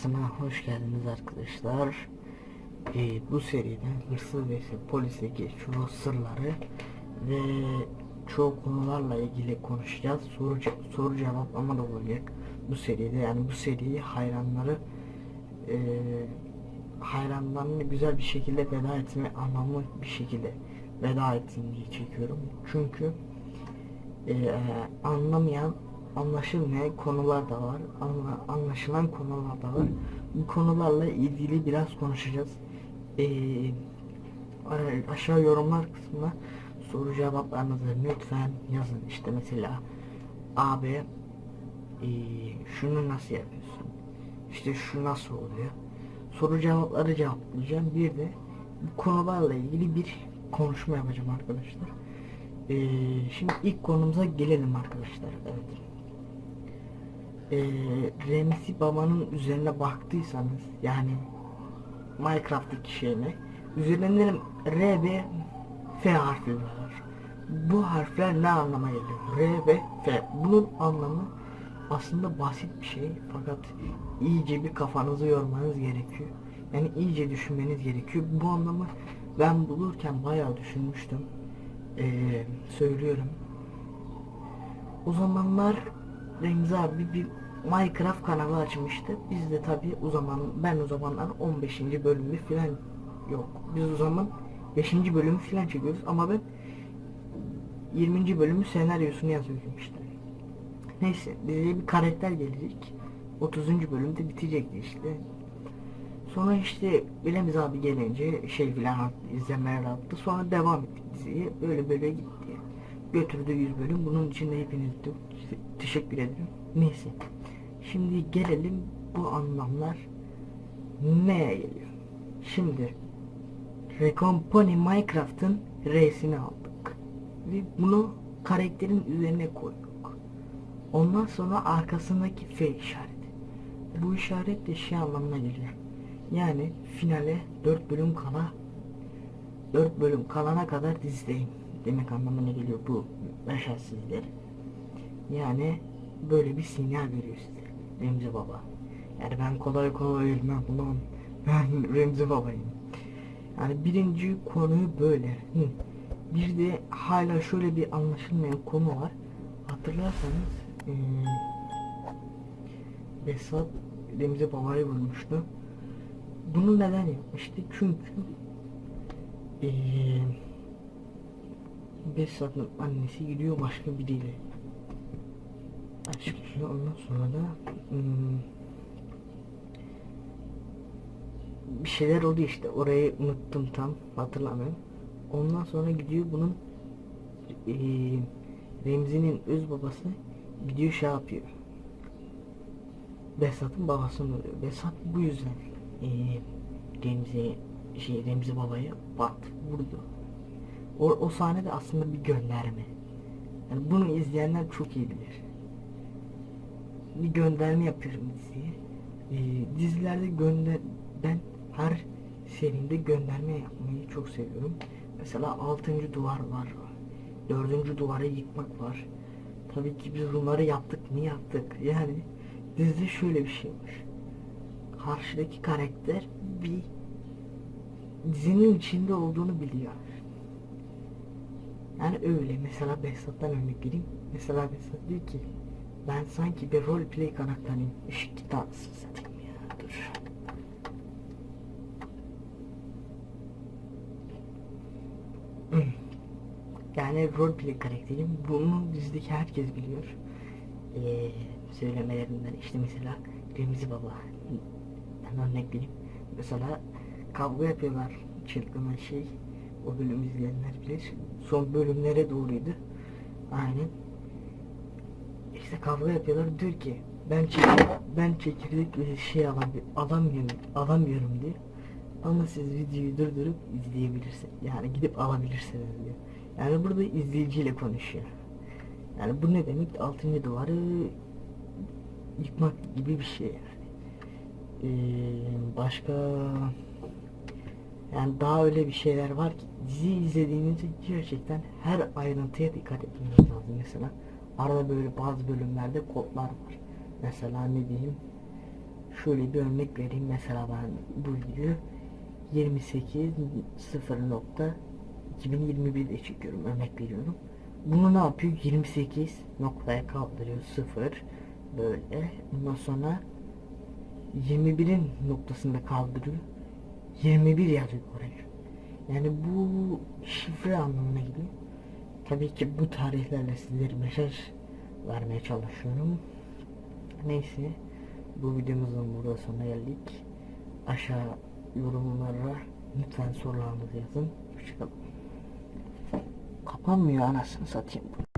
videosuna hoş geldiniz arkadaşlar. Ee, bu seride hırsız ve polisteki çoğu sırları ve çoğu konularla ilgili konuşacağız. Soru, soru cevaplama da olacak bu seride. Yani bu seriyi hayranları e, hayranlarını güzel bir şekilde veda etme anlamlı bir şekilde veda etsin çekiyorum. Çünkü e, anlamayan anlaşılmayan konular da var. Anla, anlaşılan konular da var. Bu konularla ilgili biraz konuşacağız. E, a- aşağı yorumlar kısmına soru cevaplarınızı lütfen yazın. İşte mesela abi e, şunu nasıl yapıyorsun? İşte şu nasıl oluyor? Soru cevapları cevaplayacağım. Bir de bu konularla ilgili bir konuşma yapacağım arkadaşlar. Ee, şimdi ilk konumuza gelelim arkadaşlar. Evet. Ee, Remzi Baba'nın üzerine baktıysanız yani Minecraft'taki şeyine üzerinde R ve F harfi var. Bu harfler ne anlama geliyor? R ve F. Bunun anlamı aslında basit bir şey fakat iyice bir kafanızı yormanız gerekiyor. Yani iyice düşünmeniz gerekiyor. Bu anlamı ben bulurken bayağı düşünmüştüm. Ee, söylüyorum. O zamanlar Remzi abi bir Minecraft kanalı açmıştı. Biz de tabi o zaman ben o zamanlar 15. bölümü filan yok. Biz o zaman 5. bölümü filan çekiyoruz ama ben 20. bölümü senaryosunu yazıyorum işte. Neyse bize bir karakter gelecek. 30. bölümde bitecekti işte. Sonra işte Bilemiz abi gelince şey filan attı, izlemeler attı. Sonra devam ettik diziye. Böyle böyle gitti. Götürdü 100 bölüm. Bunun için de hepinize teşekkür ederim. Neyse. Şimdi gelelim bu anlamlar neye geliyor? Şimdi Recompany Minecraft'ın R'sini aldık. Ve bunu karakterin üzerine koyduk. Ondan sonra arkasındaki F işareti. Bu işaret de şey anlamına geliyor. Yani finale 4 bölüm kala 4 bölüm kalana kadar dizideyim demek anlamına geliyor bu başarısızlar. Yani böyle bir sinyal veriyor size Remzi Baba. Yani ben kolay kolay ölmem ulan. Ben Remzi Baba'yım. Yani birinci konuyu böyle. Hı. Bir de hala şöyle bir anlaşılmayan konu var. Hatırlarsanız eee Besat Remzi Baba'yı vurmuştu. Bunu neden yapmıştı? Çünkü eee Besat'ın annesi gidiyor başka biriyle açıklıyor. Ondan sonra da hmm, bir şeyler oldu işte. Orayı unuttum tam hatırlamıyorum. Ondan sonra gidiyor bunun eee Remzi'nin öz babası gidiyor şey yapıyor. Besat'ın babasını vuruyor. Besat bu yüzden eee Remzi şey Remzi babaya bat vurdu. O, o sahne de aslında bir gönderme. Yani bunu izleyenler çok iyi bilir. Bir gönderme yapıyorum diziye. Ee, dizilerde gönder ben her serimde gönderme yapmayı çok seviyorum. Mesela 6. duvar var. 4. duvarı yıkmak var. Tabii ki biz bunları yaptık. Niye yaptık? Yani dizide şöyle bir şey var. Karşıdaki karakter bir dizinin içinde olduğunu biliyor. Yani öyle. Mesela Behzat'tan örnek vereyim. Mesela Behzat diyor ki ben sanki bir roleplay karakteriyim. Işık git anasını satayım ya. Dur. Yani roleplay karakterim. Bunu dizideki herkes biliyor. Ee, söylemelerinden işte mesela Remzi Baba. Ben örnek vereyim. Mesela kavga yapıyorlar. Çılgın şey. O bölümü izleyenler bilir. Son bölümlere doğruydu. Aynen. İşte kavga yapıyorlar. Diyor ki ben çekirdek, ben çekirdek ve şey alam, alamıyorum, alamıyorum diyor. Ama siz videoyu durdurup izleyebilirsiniz. Yani gidip alabilirsiniz diyor. Yani burada izleyiciyle konuşuyor. Yani bu ne demek? Altıncı duvarı yıkmak gibi bir şey yani. Ee, başka yani daha öyle bir şeyler var ki dizi izlediğinizde gerçekten her ayrıntıya dikkat etmeniz lazım. Mesela arada böyle bazı bölümlerde kodlar var. Mesela ne diyeyim? Şöyle bir örnek vereyim. Mesela ben bu videoyu 28 0 nokta 2021'de çekiyorum. Örnek veriyorum. Bunu ne yapıyor? 28 noktaya kaldırıyor 0 böyle. Ondan sonra 21'in noktasında kaldırıyor. 21 yazıyor oraya. Yani bu şifre anlamına geliyor. Tabii ki bu tarihlerle sizlere mesaj vermeye çalışıyorum. Neyse bu videomuzun burada sonuna geldik. Aşağı yorumlara lütfen sorularınızı yazın. Hoşçakalın. Kapanmıyor anasını satayım.